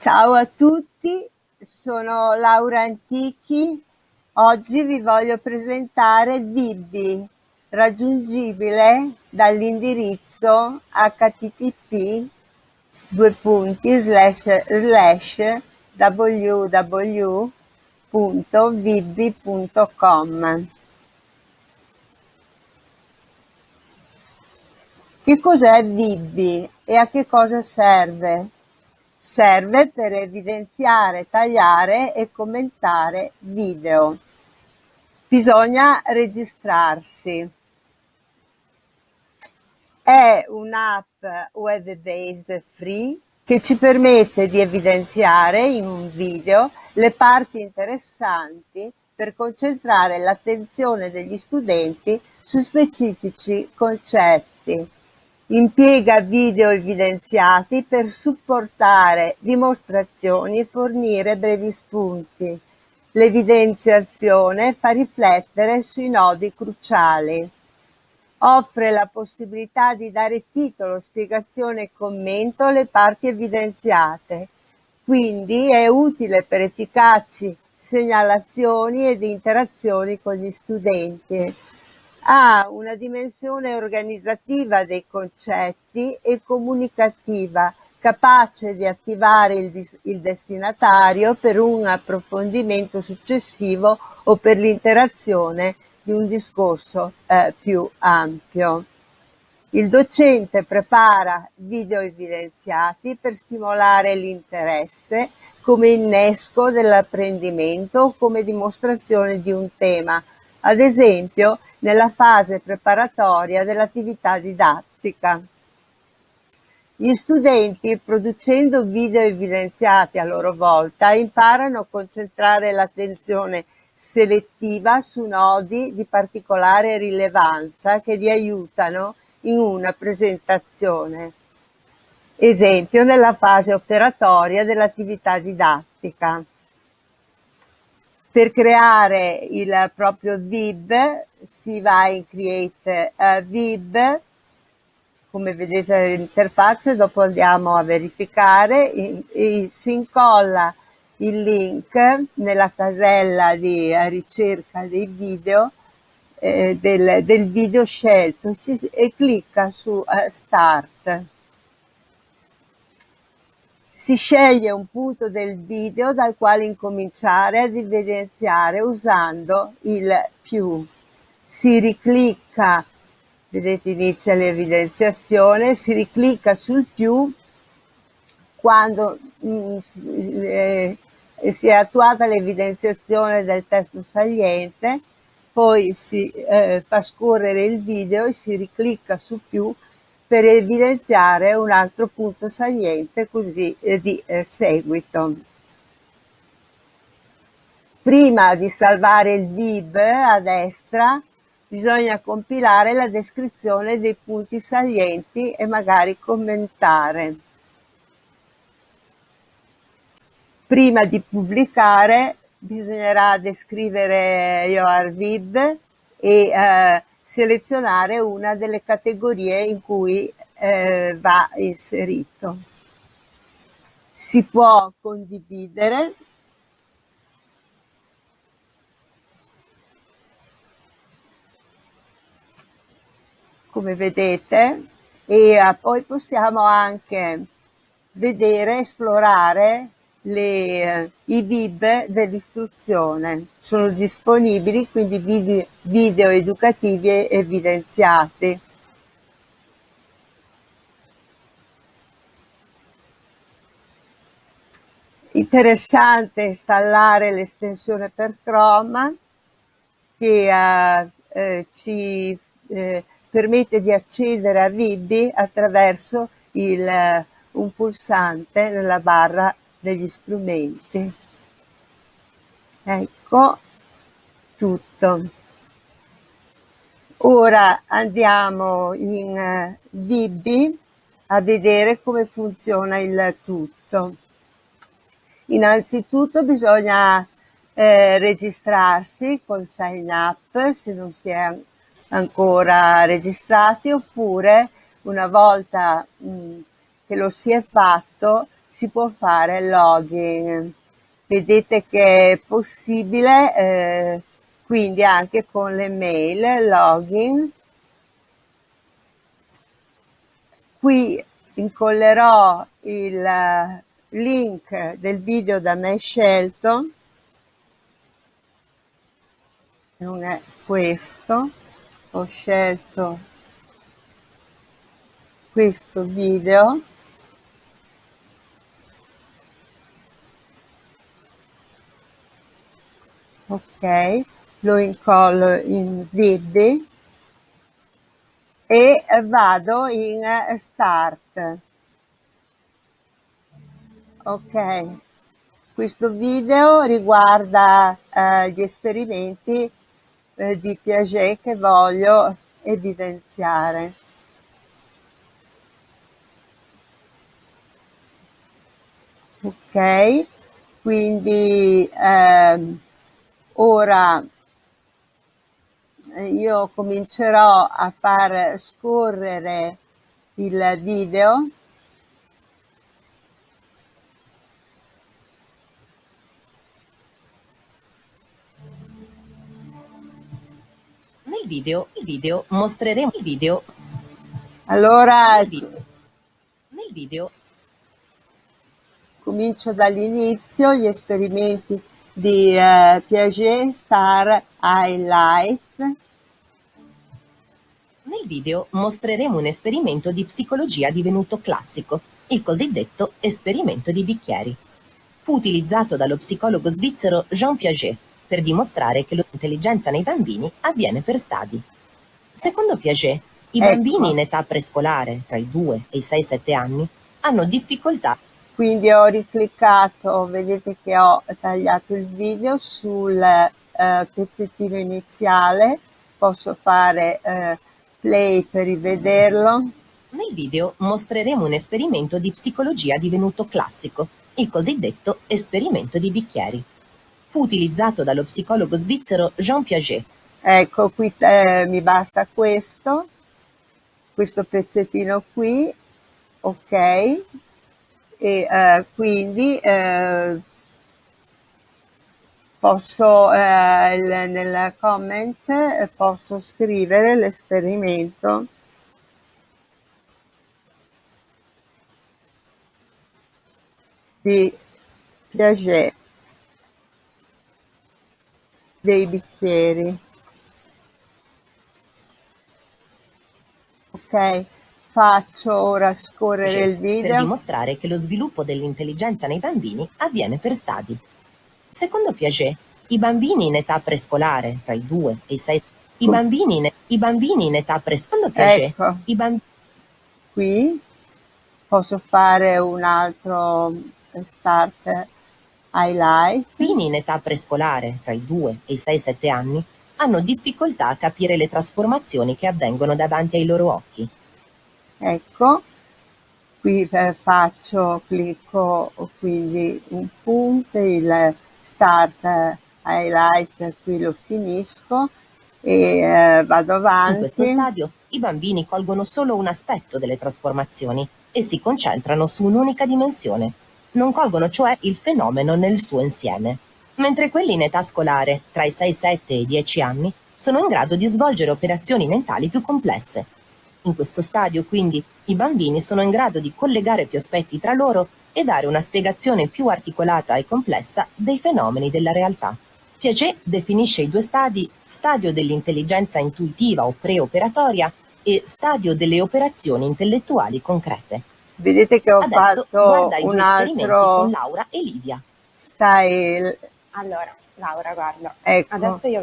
Ciao a tutti, sono Laura Antichi. Oggi vi voglio presentare Vibbi, raggiungibile dall'indirizzo http due punti slash slash www.vibbi.com Che cos'è Vibbi e a che cosa serve? Serve per evidenziare, tagliare e commentare video. Bisogna registrarsi. È un'app web-based free che ci permette di evidenziare in un video le parti interessanti per concentrare l'attenzione degli studenti su specifici concetti Impiega video evidenziati per supportare dimostrazioni e fornire brevi spunti. L'evidenziazione fa riflettere sui nodi cruciali. Offre la possibilità di dare titolo, spiegazione e commento alle parti evidenziate. Quindi è utile per efficaci segnalazioni ed interazioni con gli studenti ha una dimensione organizzativa dei concetti e comunicativa capace di attivare il, il, destinatario per un approfondimento successivo o per l'interazione di un discorso eh, più ampio. Il docente prepara video evidenziati per stimolare l'interesse come innesco dell'apprendimento o come dimostrazione di un tema, ad esempio nella fase preparatoria dell'attività didattica. Gli studenti, producendo video evidenziati a loro volta, imparano a concentrare l'attenzione selettiva su nodi di particolare rilevanza che li aiutano in una presentazione. Esempio nella fase operatoria dell'attività didattica. Per creare il proprio VIB si va in Create uh, VIB, come vedete l'interfaccia, dopo andiamo a verificare, e, e si incolla il link nella casella di ricerca dei video eh, del, del, video scelto si, e clicca su uh, Start si sceglie un punto del video dal quale incominciare ad evidenziare usando il più. Si riclicca, vedete inizia l'evidenziazione, si riclicca sul più quando mh, mm, eh, si è attuata l'evidenziazione del testo saliente, poi si eh, fa scorrere il video e si riclicca su più per evidenziare un altro punto saliente così eh, di eh, seguito. Prima di salvare il VIB a destra bisogna compilare la descrizione dei punti salienti e magari commentare. Prima di pubblicare bisognerà descrivere your VIB e eh, selezionare una delle categorie in cui eh, va inserito. Si può condividere come vedete e eh, poi possiamo anche vedere, esplorare le, i VIB dell'istruzione. Sono disponibili quindi video, video educativi evidenziati. Interessante installare l'estensione per Chrome che eh, eh, ci eh, permette di accedere a VIB attraverso il, un pulsante nella barra degli strumenti. Ecco tutto. Ora andiamo in eh, VB a vedere come funziona il tutto. Innanzitutto bisogna eh, registrarsi col sign up se non si è ancora registrati oppure una volta mh, che lo si è fatto si può fare login. Vedete che è possibile eh, quindi anche con le mail login. Qui incollerò il eh, link del video da me scelto non è questo ho scelto questo video ok lo incollo in vid e vado in start. Ok questo video riguarda eh, gli esperimenti eh, di Piaget che voglio evidenziare. Ok quindi ehm, ora io comincerò a far scorrere il video Nel video, il video mostreremo il video. Allora, nel video, nel video comincio dall'inizio gli esperimenti di eh, Piaget Star Highlight. Nel video mostreremo un esperimento di psicologia divenuto classico, il cosiddetto esperimento di bicchieri. Fu utilizzato dallo psicologo svizzero Jean Piaget per dimostrare che l'intelligenza nei bambini avviene per stadi. Secondo Piaget, i Ecco. bambini in età prescolare, tra i 2 e i 6-7 anni, hanno difficoltà Quindi ho ricliccato, vedete che ho tagliato il video sul eh, pezzettino iniziale, posso fare eh, play per rivederlo. Nel video mostreremo un esperimento di psicologia divenuto classico, il cosiddetto esperimento di bicchieri. Fu utilizzato dallo psicologo svizzero Jean Piaget. Ecco, qui eh, mi basta questo, questo pezzettino qui, ok, e eh, quindi eh, posso eh, nel comment eh, posso scrivere l'esperimento. Di Piaget dei bicchieri. Ok, faccio ora scorrere il per video. dimostrare che lo sviluppo dell'intelligenza nei bambini avviene per stadi. Secondo Piaget, i bambini in età prescolare, tra i 2 e i 6 i bambini in, i bambini in età prescolare, Piaget, Ecco. i bambini Qui posso fare un altro start highlight. in età prescolare, tra i 2 e i 6-7 anni, hanno difficoltà a capire le trasformazioni che avvengono davanti ai loro occhi. Ecco, qui eh, faccio, clicco quindi un punto, il start eh, highlight, qui lo finisco e eh, vado In questo avanti. stadio, i bambini colgono solo un aspetto delle trasformazioni e si concentrano su un'unica dimensione. Non colgono cioè il fenomeno nel suo insieme. Mentre quelli in età scolare, tra i 6-7 e i 10 anni, sono in grado di svolgere operazioni mentali più complesse. In questo stadio, quindi, i bambini sono in grado di collegare più aspetti tra loro e dare una spiegazione più articolata e complessa dei fenomeni della realtà. Piaget definisce i due stadi stadio dell'intelligenza intuitiva o preoperatoria e stadio delle operazioni intellettuali concrete. Vedete che ho Adesso fatto un esperimenti con altro Laura e Livia. style, Allora, Laura, guarda, ecco, adesso io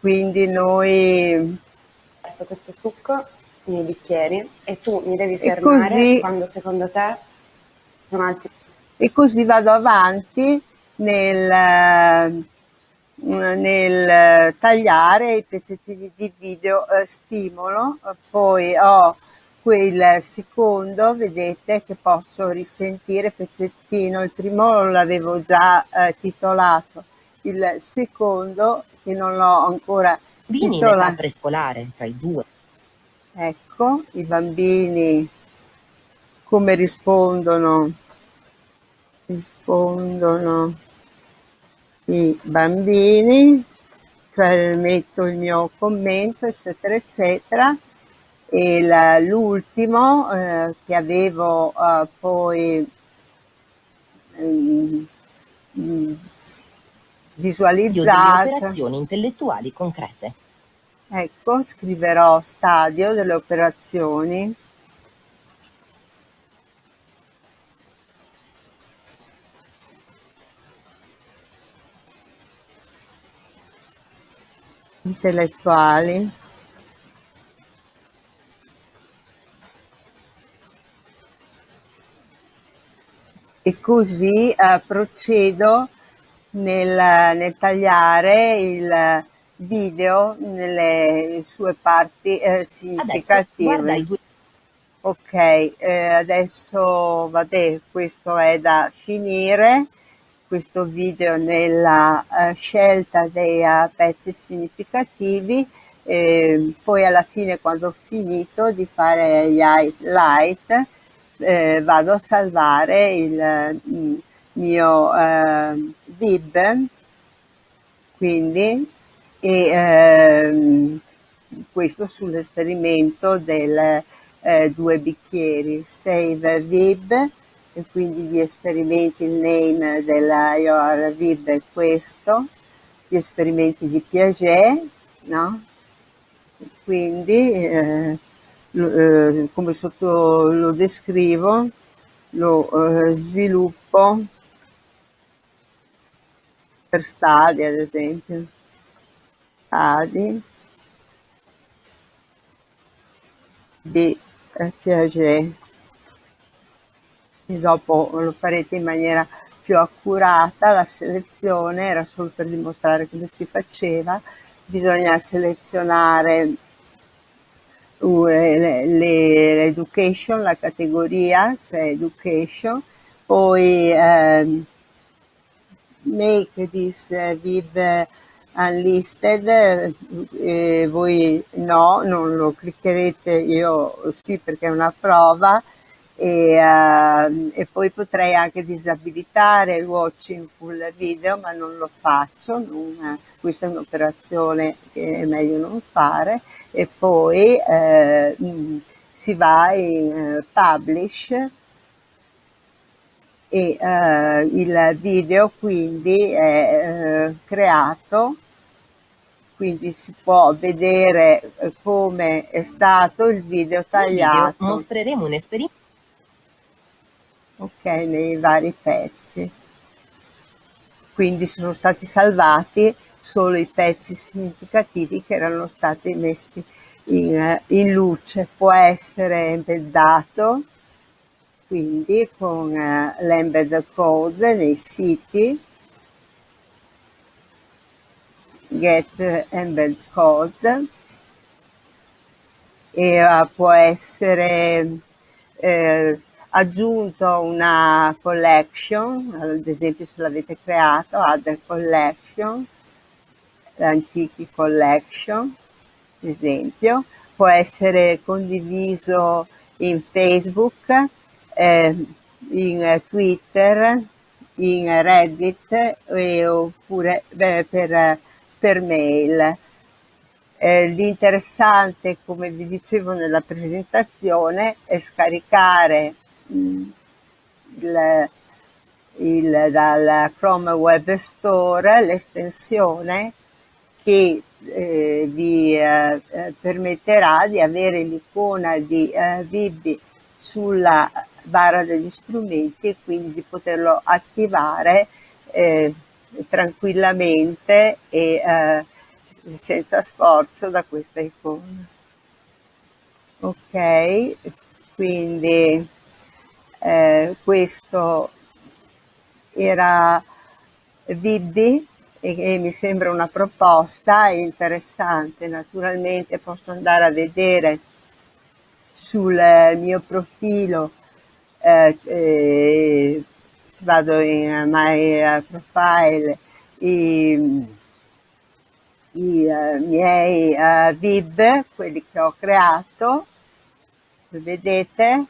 quindi noi verso questo succo nei bicchieri e tu mi devi fermare così- quando secondo te sono altri. e così vado avanti nel, eh, nel tagliare i pezzettini di video eh, stimolo, poi ho quel secondo, vedete che posso risentire pezzettino, il primo l'avevo già eh, titolato, il secondo che non l'ho ancora Bambini in età come rispondono, rispondono i bambini, cioè metto il mio commento, eccetera, eccetera. E l'ultimo eh, che avevo eh, poi eh, visualizzato. operazioni intellettuali concrete. Ecco, scriverò stadio delle operazioni intellettuali e così eh, procedo nel, nel, tagliare il video nelle sue parti eh, significative. Ok, eh, adesso vabbè, questo è da finire questo video nella uh, scelta dei uh, pezzi significativi eh, poi alla fine quando ho finito di fare gli highlight eh, vado a salvare il mm, mio eh, dib quindi e ehm, questo sull'esperimento del eh, due bicchieri save vib e quindi gli esperimenti, il name della IOR-VIB è questo, gli esperimenti di Piaget, no? quindi eh, eh, come sotto lo descrivo, lo eh, sviluppo per stadi ad esempio, stadi. Di eh, Piaget e dopo lo farete in maniera più accurata, la selezione era solo per dimostrare come si faceva, bisogna selezionare uh, l'education, la categoria, se education, poi um, make this uh, viv unlisted, eh, voi no, non lo cliccherete, io sì perché è una prova, e, uh, e, poi potrei anche disabilitare il watching full video ma non lo faccio non, questa è un'operazione che è meglio non fare e poi uh, si va in publish e il video quindi è creato quindi si può vedere come è stato il video tagliato. Video mostreremo un esperimento ok, nei vari pezzi. Quindi sono stati salvati solo i pezzi significativi che erano stati messi in, in luce. Può essere embeddato, quindi con uh, l'embed code nei siti, get embed code, e può essere eh, aggiunto una collection, ad esempio se l'avete creato, add a collection, l'antichi collection, ad esempio, può essere condiviso in Facebook, eh, in Twitter, in Reddit eh, oppure beh, per, per mail. Eh, l'interessante, come vi dicevo nella presentazione, è scaricare il, il, dal Chrome Web Store l'estensione che eh, vi eh, permetterà di avere l'icona di eh, Vibi sulla barra degli strumenti e quindi di poterlo attivare eh, tranquillamente e eh, senza sforzo da questa icona. Ok, quindi eh, questo era Vibbi e, e mi sembra una proposta interessante, naturalmente posso andare a vedere sul mio profilo eh, eh, vado in my profile i, i uh, miei vib quelli che ho creato vedete?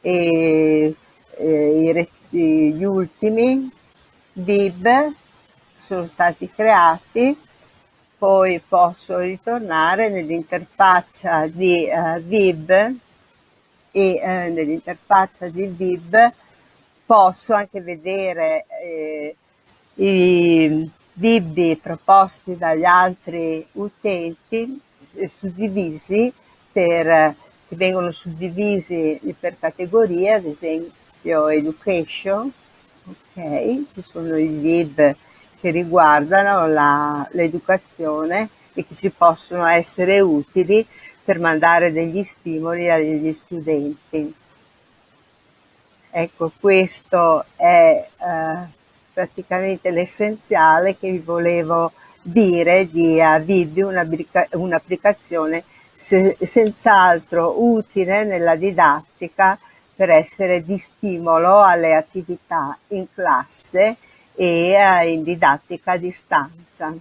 E, e gli ultimi VIB sono stati creati. Poi posso ritornare nell'interfaccia di uh, VIB e uh, nell'interfaccia di VIB posso anche vedere eh, i VIB proposti dagli altri utenti eh, suddivisi per, che vengono suddivisi per categorie, ad esempio education, ok, ci sono i VIB che riguardano l'educazione e che ci possono essere utili per mandare degli stimoli agli studenti. Ecco, questo è eh, praticamente l'essenziale che vi volevo dire di Avidio, un'applicazione se, senz'altro utile nella didattica per essere di stimolo alle attività in classe e eh, in didattica a distanza.